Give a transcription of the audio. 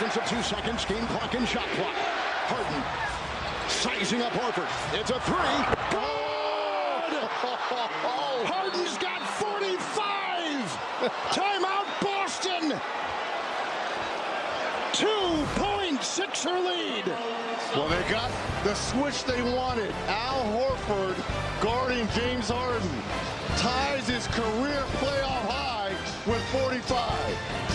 Seconds of two seconds, game clock and shot clock. Harden sizing up Horford. It's a three. Good! Harden's got 45! Timeout, Boston! Two-point-sixer lead. Well, they got the switch they wanted. Al Horford guarding James Harden ties his career playoff high with 45.